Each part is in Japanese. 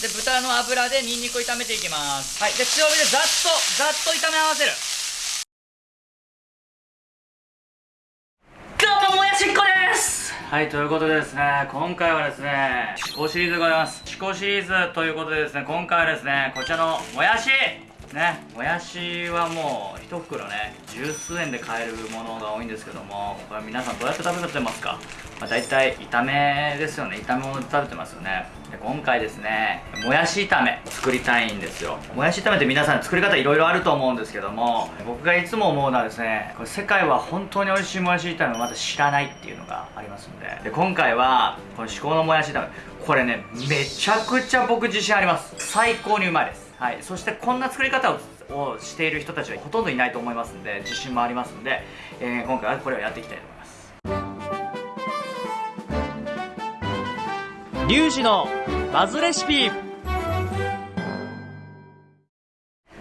で豚の油でニンニクを炒めていきます。はい。で強火でざっとざっと炒め合わせる。どうももやしっこです。はいということでですね今回はですね思考シリーズでございます。思考シリーズということでですね今回はですねこちらのもやしねもやしはもう1袋ね十数円で買えるものが多いんですけどもこれ皆さんどうやって食べてますか、まあ、大体炒めですよね炒め物で食べてますよね。で今回ですねもやし炒め作りたいんですよ。もやし炒めって皆さん作り方いろいろあると思うんですけども僕がいつも思うのはですねこれ世界は本当に美味しいもやし炒めをまだ知らないっていうのがありますんで。で今回はこの至高のもやし炒め。これねめちゃくちゃ僕自信あります。最高にうまいです。はい、そしてこんな作り方をしている人たちはほとんどいないと思いますんで自信もありますんで、えー、今回はこれをやっていきたいと思います。リュウジのバズレシピ。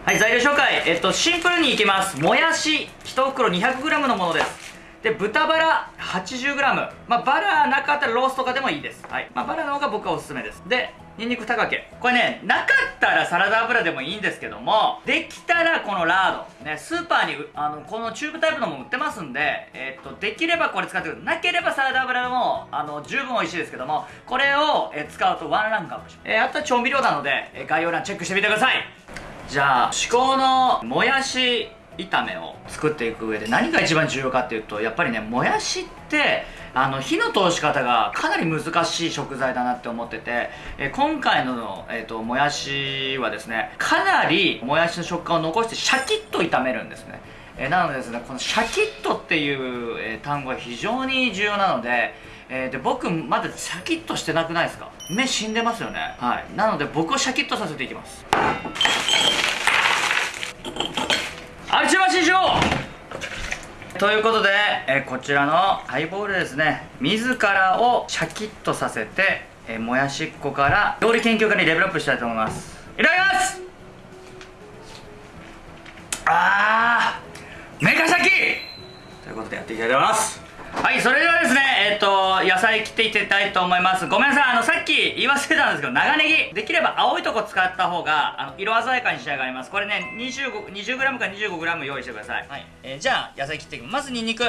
はい材料紹介。えっとシンプルにいきます。もやし1袋 200g のものです。で豚バラ 80g まあバラなかったらロースとかでもいいです。はい。まあバラの方が僕はおすすめです。でニンニク2かけこれねなかったらサラダ油でもいいんですけどもできたらこのラード。ねスーパーにあのこのチューブタイプのも売ってますんでえ、っとできればこれ使ってください。なければサラダ油でもあの十分美味しいですけどもこれをえ使うとワンランクアップします、え、あとは調味料なので、え概要欄チェックしてみてください。じゃあ至高のもやし炒めを作っていく上で何が一番重要かっていうとやっぱりねもやしってあの火の通し方がかなり難しい食材だなって思ってて、え今回の、えーと、もやしはですねかなりもやしの食感を残してシャキッと炒めるんですね、えなのでですねこのシャキッとっていう、え単語は非常に重要なのでえー、で僕まだシャキッとしてなくないですか？目死んでますよね。はい。なので僕をシャキッとさせていきます。あちまししょうということで、えこちらのハイボールですね自らをシャキッとさせて、えもやしっこから料理研究家にレベルアップしたいと思います。いただきます！あーメカシャキ！ということでやっていきたいと思います。はいそれではですねえっ、ー、と野菜切っていきたいと思います。ごめんなさいあのさっき言い忘れたんですけど長ネギ。できれば青いとこ使った方があの色鮮やかに仕上がります。これね 20g 20か 25g 用意してください、はい。えー、じゃあ野菜切っていきます。まずニンニク。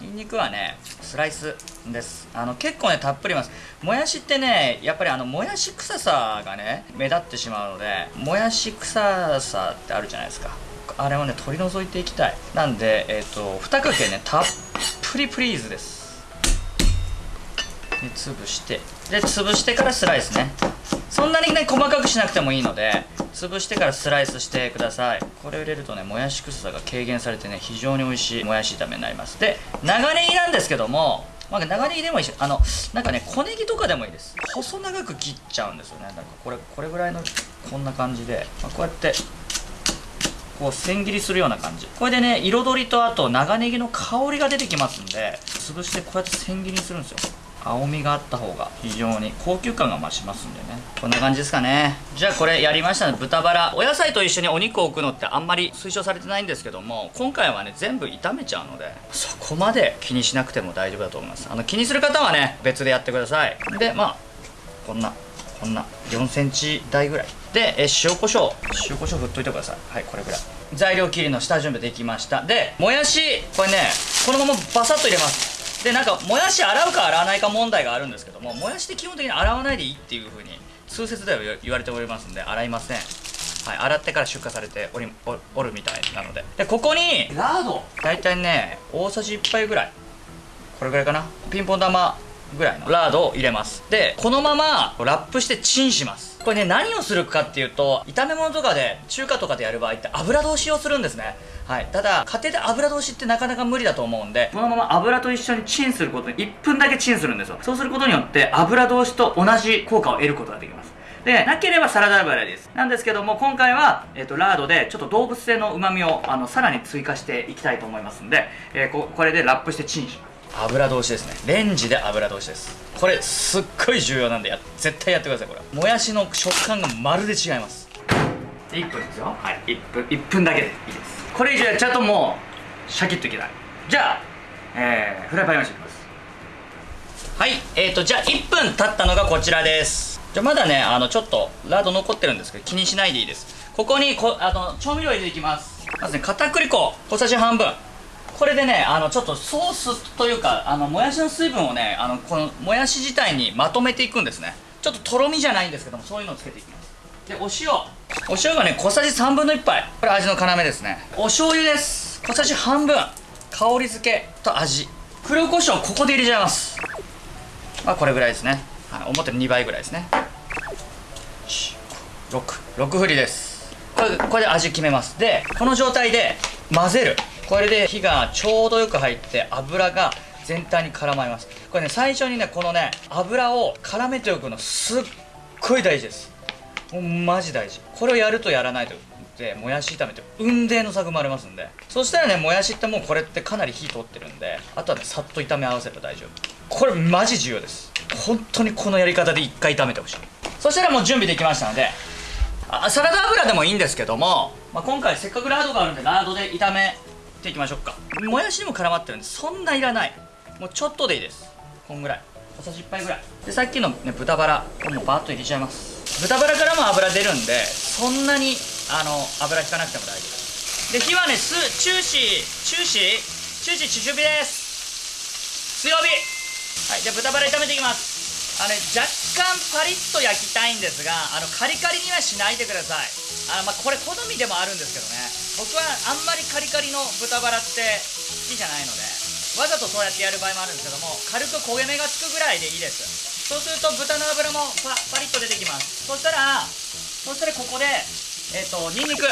ニンニクはねスライスです。あの結構ねたっぷります。もやしってねやっぱりあのもやし臭さがね目立ってしまうのでもやし臭さってあるじゃないですか。あれをね取り除いていきたい。なんでえっ、ー、と2かけねたっぷりプリーズです。で潰して。で潰してからスライスね。そんなにね細かくしなくてもいいので潰してからスライスしてください。これを入れるとねもやし臭さが軽減されてね非常に美味しいもやし炒めになります。で長ネギなんですけどもまあ、長ネギでもいいしあのなんかね小ネギとかでもいいです。細長く切っちゃうんですよね。なんかこれこれぐらいのこんな感じで、まあ、こうやってこう千切りするような感じ。これでね彩りとあと長ネギの香りが出てきますんで潰してこうやって千切りにするんですよ。青みがあった方が非常に。高級感が増しますんでね。こんな感じですかね。じゃあこれやりましたね。豚バラ。お野菜と一緒にお肉を置くのってあんまり推奨されてないんですけども今回はね全部炒めちゃうのでそこまで気にしなくても大丈夫だと思います。あの気にする方はね別でやってください。でまあこんなこんな4センチ台ぐらい。でえ塩コショウ。塩コショウ振っといてください。はいこれぐらい。材料切りの下準備できました。でもやし。これねこのままバサッと入れます。でなんかもやし洗うか洗わないか問題があるんですけどももやしって基本的に洗わないでいいっていうふうに通説では言われておりますんで洗いません。はい、洗ってから出荷されておりおるみたいなので。でここにラード。大体ね大さじ1杯ぐらい。これぐらいかな。ピンポン玉ぐらいの。ラードを入れます。でこのままラップしてチンします。これね何をするかっていうと炒め物とかで中華とかでやる場合って油通しをするんですね。はい、ただ家庭で油通しってなかなか無理だと思うんでこのまま油と一緒にチンすることに1分だけチンするんですよ。そうすることによって油通しと同じ効果を得ることができます。でなければサラダ油です。なんですけども今回は、えーと、ラードでちょっと動物性のうまみをあのさらに追加していきたいと思いますんで、えー、ここれでラップしてチンします。油通しですね。レンジで油通しです。これすっごい重要なんでや絶対やってくださいこれ。もやしの食感がまるで違います。1分ですよ。はい。1分1分だけでいいです。これ以上やっちゃうともうシャキッといけない。じゃあ、えー、フライパン用意していきます。はい。えーとじゃあ1分経ったのがこちらです。じゃあまだねあのちょっとラード残ってるんですけど気にしないでいいです。ここにこあの調味料入れていきます。まずね片栗粉。小さじ半分これでねあのちょっとソースというかあのもやしの水分をねあのこのもやし自体にまとめていくんですね。ちょっととろみじゃないんですけどもそういうのをつけていきます。でお塩。お塩がね小さじ3分の1杯。これ味の要ですね。お醤油です。小さじ半分。香り付けと味。黒胡椒ここで入れちゃいます。まあこれぐらいですね、はい、思ってる2倍ぐらいですね。66振りです。これこれで味決めます。でこの状態で混ぜる。これで火がちょうどよく入って油が全体に絡まります。これね最初にねこのね油を絡めておくのすっごい大事です。もうマジ大事。これをやるとやらないとでもやし炒めて雲泥の差が生まれますんで。そしたらねもやしってもうこれってかなり火通ってるんであとはねさっと炒め合わせれば大丈夫。これマジ重要です。本当にこのやり方で1回炒めてほしい。そしたらもう準備できましたのであサラダ油でもいいんですけども、まあ、今回せっかくラードがあるんでラードで炒めていきましょうか。もやしにも絡まってるんでそんないらない。もうちょっとでいいです。こんぐらい。小さじ1杯ぐらい。でさっきの、ね、豚バラこれもうバーッと入れちゃいます。豚バラからも油出るんでそんなにあの油引かなくても大丈夫。で火はねす中止中止中止中火です強火はいじゃあ豚バラ炒めていきますあの若干パリッと焼きたいんですがあのカリカリにはしないでください。あの、まあ、これ好みでもあるんですけどね。僕はあんまりカリカリの豚バラって好きじゃないのでわざとそうやってやる場合もあるんですけども軽く焦げ目がつくぐらいでいいです。そうすると豚の脂もパパリッと出てきます。そしたらそしたらここでえっ、とニンニク。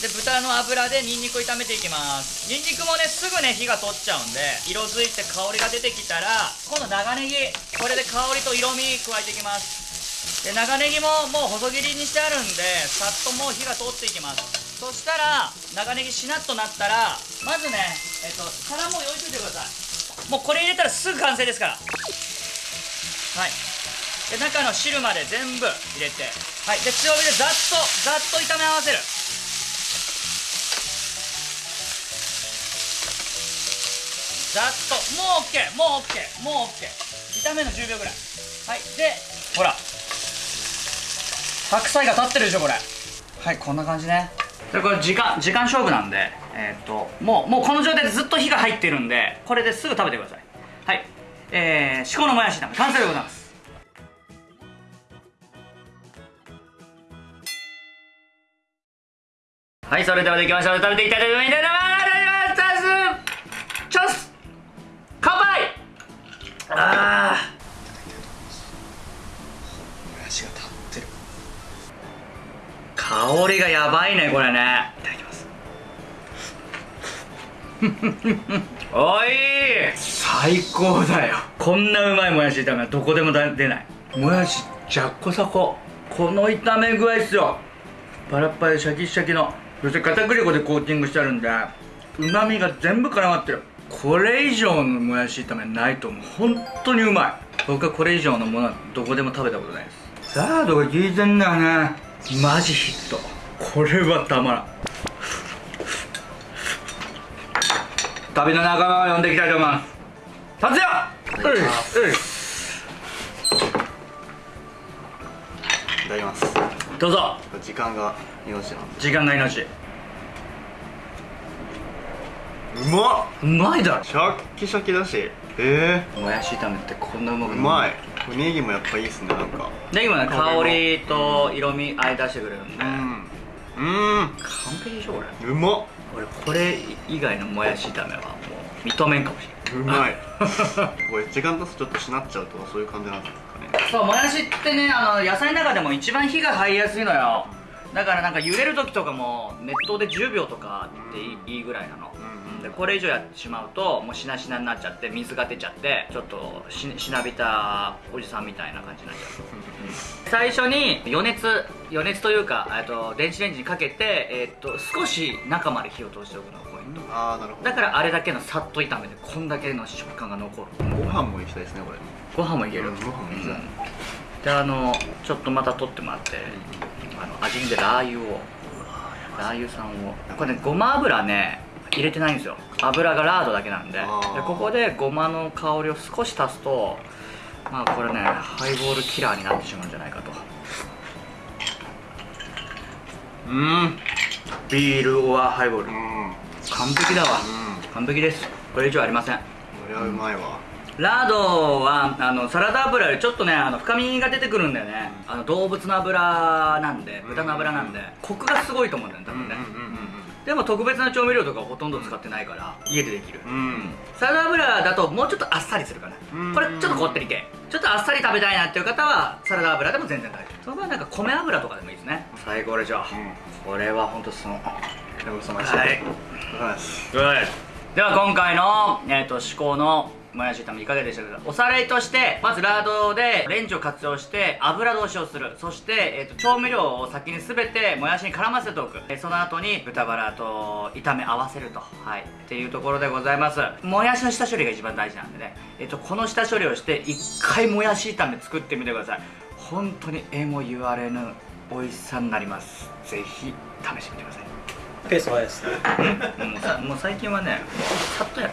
で豚の油でニンニクを炒めていきます。ニンニクもねすぐね火が通っちゃうんで色づいて香りが出てきたら今度長ネギ。これで香りと色味加えていきます。で長ネギももう細切りにしてあるんでさっともう火が通っていきます。そしたら長ネギしなっとなったらまずねえっと皿も用意しといてください。もうこれ入れたらすぐ完成ですから。はい。で中の汁まで全部入れて。はい。で強火でざっとざっと炒め合わせる。ざっと。もう OK もう OK もう OK 炒めの10秒ぐらい。はい。でほら。白菜が立ってるでしょこれ。はいこんな感じね。でこれ時間時間勝負なんでえーっともうもうこの状態でずっと火が入ってるんでこれですぐ食べてください。はい。えー、至高のもやし炒め。完成でございます。はいそれではできました。ので食べていきたいと思います。あもやしが立ってる。ー香りがやばいねこれね。いただきます。おい。最高だよ。こんなうまいもやし炒めはどこでもだ出ない。もやしじゃっこさこ。この炒め具合っすよ。パラッパラでシャキシャキの。そして片栗粉でコーティングしてあるんでうまみが全部絡まってるこれ以上のもやし炒めないと思う。本当にうまい。僕はこれ以上のものはどこでも食べたことないです。ラードが効いてんだよね。マジヒット。これはたまらん。旅の仲間を呼んでいきたいと思います。達也！ういただきます。どうぞ。時間が命なんで。時間が命うまっ。うまいだろ。シャッキシャキだし。えもやし炒めってこんなうまー、くうまい。ネギもやっぱいいっすねなんか。ネギもね香りと色味合い出してくれるんで、うん。うん。完璧でしょこれ。うまっ。俺これ以外のもやし炒めはもう認めんかもしれないうまい。これ時間経つとちょっとしなっちゃうとかそういう感じなんですかね。そうもやしってねあの野菜の中でも一番火が入りやすいのよ。だからなんか茹でる時とかも熱湯で10秒とかっていい,、ぐらいなの、うんでこれ以上やってしまうともうしなしなになっちゃって水が出ちゃってちょっとししなびたおじさんみたいな感じになっちゃう。最初に余熱余熱というかえっと電子レンジにかけて、えっと少し中まで火を通しておくのがポイント。ああなるほど。だからあれだけのさっと炒めてこんだけの食感が残る。ご飯もいきたいですねこれ。ご飯もいける、うんご飯もいきたいうん。であのちょっとまた取ってもらってあの味見でラー油を。ラー油さんを。これねごま油ね入れてないんですよ。油がラードだけなんで。でここでごまの香りを少し足すとまあこれねハイボールキラーになってしまうんじゃないかと。うん。ビールオアハイボール。うん。完璧だわ。うん。完璧です。これ以上ありません。これはうまいわ。ラードはあのサラダ油よりちょっとねあの深みが出てくるんだよね。あの動物の油なんで豚の油なんで。コクがすごいと思うんだよね多分ね、でも特別な調味料とかほとんど使ってないから家でできる、うん。うんサラダ油だともうちょっとあっさりするかな、うん。これちょっとこってり系ちょっとあっさり食べたいなっていう方はサラダ油でも全然大丈夫。その場合なんか米油とかでもいいですね。最高でしょ、これは本当そのごちそうさまではい。ごちそうさまですでは今回の、えー、と至高のもやし炒めいかがでしたか？おさらいとしてまずラードでレンジを活用して油通しをする。そして、えー、と調味料を先に全てもやしに絡ませておく。えーその後に豚バラと炒め合わせると。はい。っていうところでございます。もやしの下処理が一番大事なんでね、えー、とこの下処理をして一回もやし炒め作ってみてください。本当にえも言われぬ美味しさになります。ぜひ試してみてください。ペースはですね。もう最近はねさっとやる